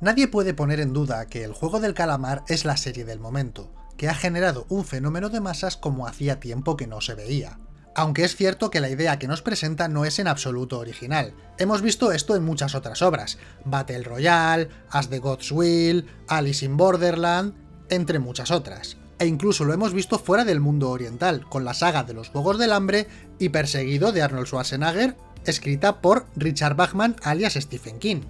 Nadie puede poner en duda que el juego del calamar es la serie del momento, que ha generado un fenómeno de masas como hacía tiempo que no se veía. Aunque es cierto que la idea que nos presenta no es en absoluto original. Hemos visto esto en muchas otras obras, Battle Royale, As the Gods Will, Alice in Borderland, entre muchas otras. E incluso lo hemos visto fuera del mundo oriental, con la saga de los Juegos del Hambre y Perseguido de Arnold Schwarzenegger, escrita por Richard Bachman alias Stephen King.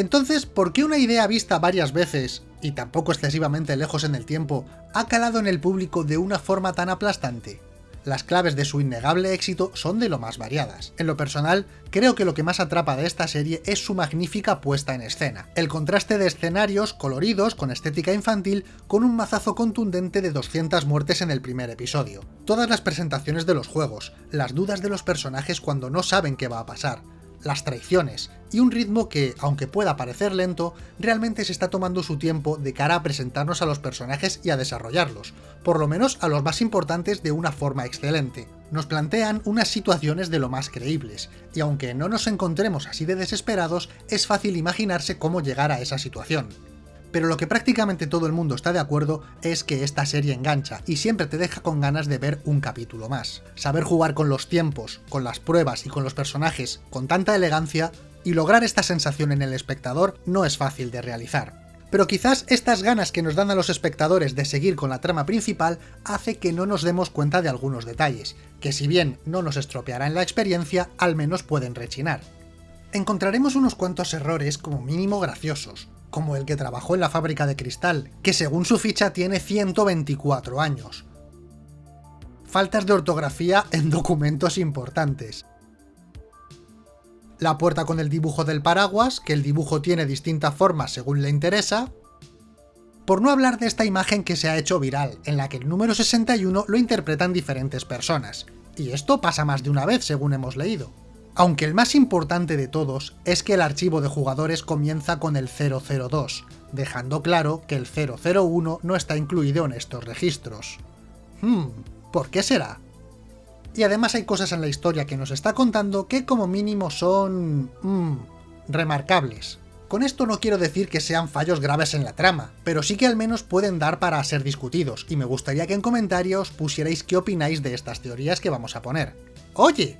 Entonces, ¿por qué una idea vista varias veces, y tampoco excesivamente lejos en el tiempo, ha calado en el público de una forma tan aplastante? Las claves de su innegable éxito son de lo más variadas. En lo personal, creo que lo que más atrapa de esta serie es su magnífica puesta en escena. El contraste de escenarios coloridos con estética infantil con un mazazo contundente de 200 muertes en el primer episodio. Todas las presentaciones de los juegos, las dudas de los personajes cuando no saben qué va a pasar, las traiciones, y un ritmo que, aunque pueda parecer lento, realmente se está tomando su tiempo de cara a presentarnos a los personajes y a desarrollarlos, por lo menos a los más importantes de una forma excelente. Nos plantean unas situaciones de lo más creíbles, y aunque no nos encontremos así de desesperados, es fácil imaginarse cómo llegar a esa situación pero lo que prácticamente todo el mundo está de acuerdo es que esta serie engancha y siempre te deja con ganas de ver un capítulo más. Saber jugar con los tiempos, con las pruebas y con los personajes con tanta elegancia y lograr esta sensación en el espectador no es fácil de realizar. Pero quizás estas ganas que nos dan a los espectadores de seguir con la trama principal hace que no nos demos cuenta de algunos detalles, que si bien no nos estropearán la experiencia, al menos pueden rechinar. Encontraremos unos cuantos errores como mínimo graciosos, como el que trabajó en la fábrica de cristal, que según su ficha tiene 124 años. Faltas de ortografía en documentos importantes. La puerta con el dibujo del paraguas, que el dibujo tiene distintas formas según le interesa. Por no hablar de esta imagen que se ha hecho viral, en la que el número 61 lo interpretan diferentes personas. Y esto pasa más de una vez según hemos leído. Aunque el más importante de todos es que el archivo de jugadores comienza con el 002, dejando claro que el 001 no está incluido en estos registros. Hmm, ¿por qué será? Y además hay cosas en la historia que nos está contando que como mínimo son... Hmm, remarcables. Con esto no quiero decir que sean fallos graves en la trama, pero sí que al menos pueden dar para ser discutidos, y me gustaría que en comentarios pusierais qué opináis de estas teorías que vamos a poner. ¡Oye!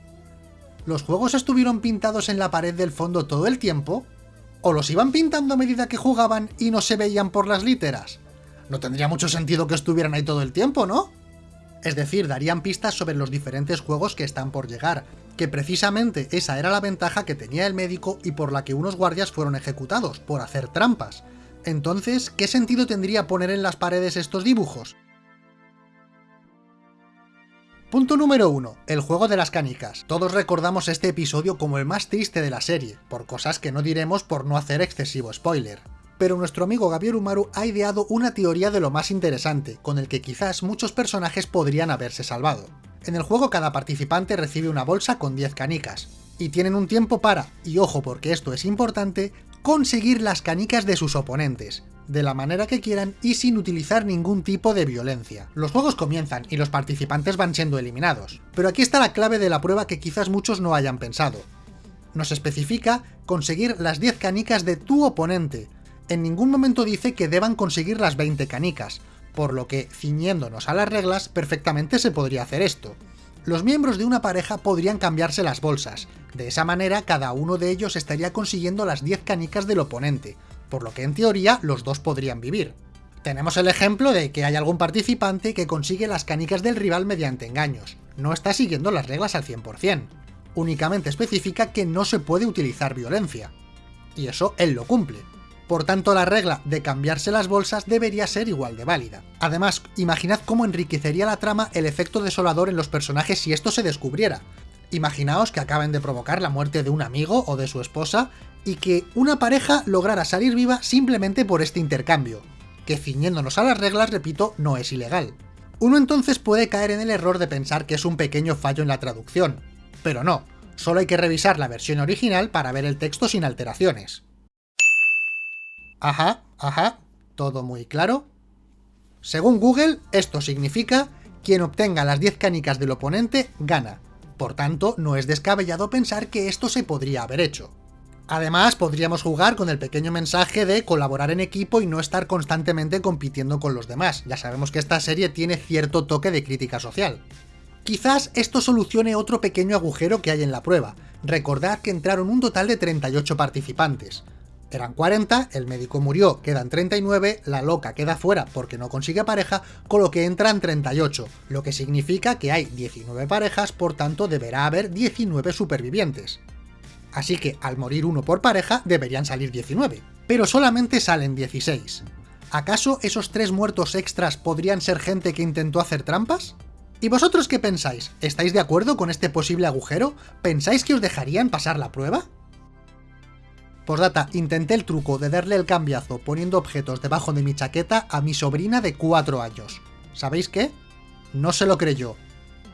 ¿Los juegos estuvieron pintados en la pared del fondo todo el tiempo? ¿O los iban pintando a medida que jugaban y no se veían por las literas? No tendría mucho sentido que estuvieran ahí todo el tiempo, ¿no? Es decir, darían pistas sobre los diferentes juegos que están por llegar, que precisamente esa era la ventaja que tenía el médico y por la que unos guardias fueron ejecutados, por hacer trampas. Entonces, ¿qué sentido tendría poner en las paredes estos dibujos? Punto número 1. El juego de las canicas. Todos recordamos este episodio como el más triste de la serie, por cosas que no diremos por no hacer excesivo spoiler. Pero nuestro amigo Gabriel Umaru ha ideado una teoría de lo más interesante, con el que quizás muchos personajes podrían haberse salvado. En el juego cada participante recibe una bolsa con 10 canicas, y tienen un tiempo para, y ojo porque esto es importante, conseguir las canicas de sus oponentes, de la manera que quieran y sin utilizar ningún tipo de violencia. Los juegos comienzan y los participantes van siendo eliminados, pero aquí está la clave de la prueba que quizás muchos no hayan pensado. Nos especifica conseguir las 10 canicas de tu oponente. En ningún momento dice que deban conseguir las 20 canicas, por lo que, ciñéndonos a las reglas, perfectamente se podría hacer esto. Los miembros de una pareja podrían cambiarse las bolsas, de esa manera cada uno de ellos estaría consiguiendo las 10 canicas del oponente, por lo que en teoría los dos podrían vivir. Tenemos el ejemplo de que hay algún participante que consigue las canicas del rival mediante engaños, no está siguiendo las reglas al 100%, únicamente especifica que no se puede utilizar violencia. Y eso él lo cumple. Por tanto, la regla de cambiarse las bolsas debería ser igual de válida. Además, imaginad cómo enriquecería la trama el efecto desolador en los personajes si esto se descubriera. Imaginaos que acaben de provocar la muerte de un amigo o de su esposa y que una pareja lograra salir viva simplemente por este intercambio, que ciñéndonos a las reglas, repito, no es ilegal. Uno entonces puede caer en el error de pensar que es un pequeño fallo en la traducción, pero no, solo hay que revisar la versión original para ver el texto sin alteraciones. Ajá, ajá, todo muy claro. Según Google, esto significa quien obtenga las 10 canicas del oponente gana. Por tanto, no es descabellado pensar que esto se podría haber hecho. Además, podríamos jugar con el pequeño mensaje de colaborar en equipo y no estar constantemente compitiendo con los demás. Ya sabemos que esta serie tiene cierto toque de crítica social. Quizás esto solucione otro pequeño agujero que hay en la prueba. Recordad que entraron un total de 38 participantes. Eran 40, el médico murió, quedan 39, la loca queda fuera porque no consigue pareja, con lo que entran 38, lo que significa que hay 19 parejas, por tanto deberá haber 19 supervivientes. Así que al morir uno por pareja deberían salir 19, pero solamente salen 16. ¿Acaso esos tres muertos extras podrían ser gente que intentó hacer trampas? ¿Y vosotros qué pensáis? ¿Estáis de acuerdo con este posible agujero? ¿Pensáis que os dejarían pasar la prueba? Postdata, intenté el truco de darle el cambiazo poniendo objetos debajo de mi chaqueta a mi sobrina de 4 años. ¿Sabéis qué? No se lo creyó.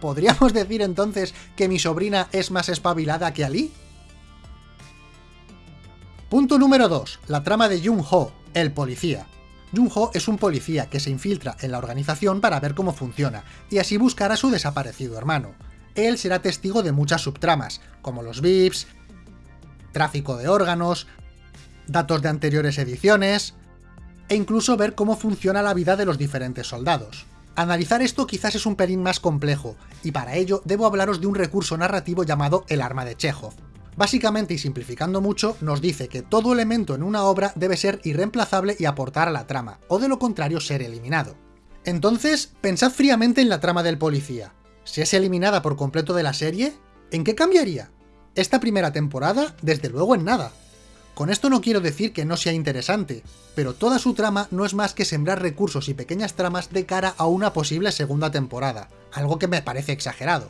¿Podríamos decir entonces que mi sobrina es más espabilada que Ali? Punto número 2. La trama de Jung-ho, el policía. Jung-ho es un policía que se infiltra en la organización para ver cómo funciona, y así buscar a su desaparecido hermano. Él será testigo de muchas subtramas, como los VIPs, tráfico de órganos, datos de anteriores ediciones, e incluso ver cómo funciona la vida de los diferentes soldados. Analizar esto quizás es un pelín más complejo, y para ello debo hablaros de un recurso narrativo llamado el arma de Chekhov. Básicamente y simplificando mucho, nos dice que todo elemento en una obra debe ser irreemplazable y aportar a la trama, o de lo contrario ser eliminado. Entonces, pensad fríamente en la trama del policía. Si es eliminada por completo de la serie, ¿en qué cambiaría? Esta primera temporada, desde luego en nada. Con esto no quiero decir que no sea interesante, pero toda su trama no es más que sembrar recursos y pequeñas tramas de cara a una posible segunda temporada, algo que me parece exagerado.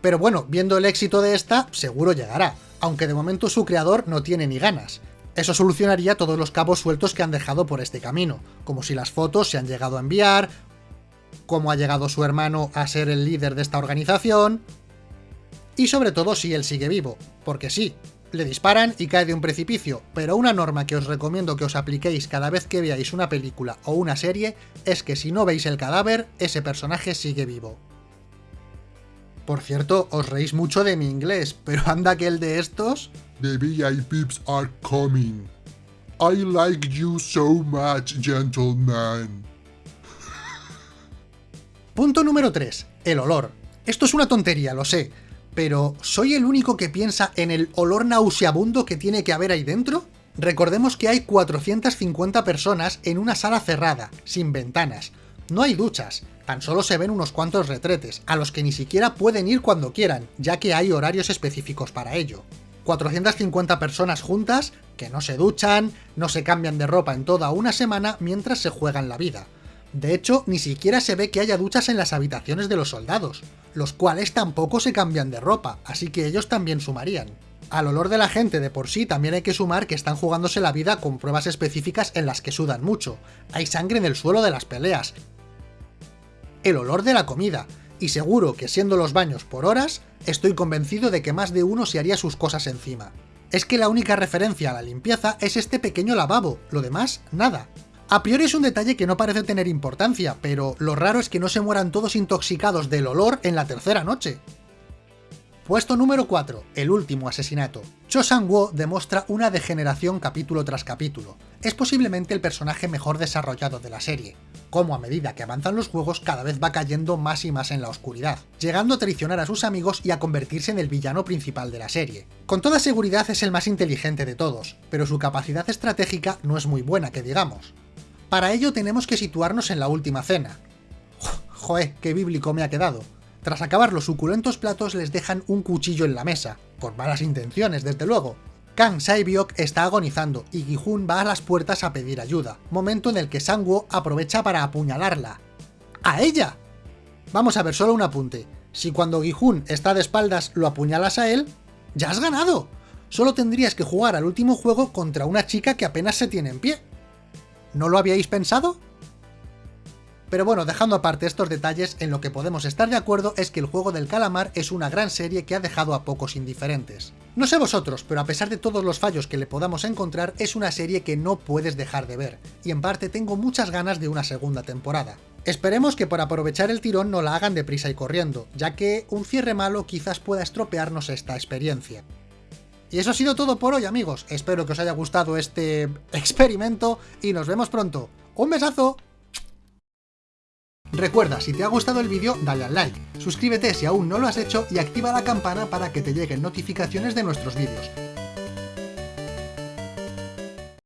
Pero bueno, viendo el éxito de esta, seguro llegará, aunque de momento su creador no tiene ni ganas. Eso solucionaría todos los cabos sueltos que han dejado por este camino, como si las fotos se han llegado a enviar, cómo ha llegado su hermano a ser el líder de esta organización, y sobre todo si él sigue vivo, porque sí, le disparan y cae de un precipicio, pero una norma que os recomiendo que os apliquéis cada vez que veáis una película o una serie es que si no veis el cadáver, ese personaje sigue vivo. Por cierto, os reís mucho de mi inglés, pero anda que el de estos... The VIPs are coming. I like you so much, gentleman. Punto número 3. El olor. Esto es una tontería, lo sé, pero ¿soy el único que piensa en el olor nauseabundo que tiene que haber ahí dentro? Recordemos que hay 450 personas en una sala cerrada, sin ventanas. No hay duchas, tan solo se ven unos cuantos retretes, a los que ni siquiera pueden ir cuando quieran, ya que hay horarios específicos para ello. 450 personas juntas, que no se duchan, no se cambian de ropa en toda una semana mientras se juegan la vida. De hecho, ni siquiera se ve que haya duchas en las habitaciones de los soldados, los cuales tampoco se cambian de ropa, así que ellos también sumarían. Al olor de la gente de por sí también hay que sumar que están jugándose la vida con pruebas específicas en las que sudan mucho. Hay sangre en el suelo de las peleas. El olor de la comida. Y seguro que siendo los baños por horas, estoy convencido de que más de uno se haría sus cosas encima. Es que la única referencia a la limpieza es este pequeño lavabo, lo demás, nada. A priori es un detalle que no parece tener importancia, pero lo raro es que no se mueran todos intoxicados del olor en la tercera noche. Puesto número 4. El último asesinato. Cho Sang-woo demuestra una degeneración capítulo tras capítulo. Es posiblemente el personaje mejor desarrollado de la serie, como a medida que avanzan los juegos cada vez va cayendo más y más en la oscuridad, llegando a traicionar a sus amigos y a convertirse en el villano principal de la serie. Con toda seguridad es el más inteligente de todos, pero su capacidad estratégica no es muy buena que digamos. Para ello tenemos que situarnos en la última cena. Joé, qué bíblico me ha quedado. Tras acabar los suculentos platos les dejan un cuchillo en la mesa, con malas intenciones desde luego. Kang Saibyok está agonizando y Gihun va a las puertas a pedir ayuda, momento en el que Sangwoo aprovecha para apuñalarla. ¡A ella! Vamos a ver solo un apunte. Si cuando Gihun está de espaldas lo apuñalas a él, ¡ya has ganado! Solo tendrías que jugar al último juego contra una chica que apenas se tiene en pie. ¿No lo habíais pensado? Pero bueno, dejando aparte estos detalles, en lo que podemos estar de acuerdo es que el juego del calamar es una gran serie que ha dejado a pocos indiferentes. No sé vosotros, pero a pesar de todos los fallos que le podamos encontrar, es una serie que no puedes dejar de ver, y en parte tengo muchas ganas de una segunda temporada. Esperemos que por aprovechar el tirón no la hagan deprisa y corriendo, ya que un cierre malo quizás pueda estropearnos esta experiencia. Y eso ha sido todo por hoy amigos, espero que os haya gustado este experimento y nos vemos pronto. ¡Un besazo! Recuerda, si te ha gustado el vídeo, dale al like, suscríbete si aún no lo has hecho y activa la campana para que te lleguen notificaciones de nuestros vídeos.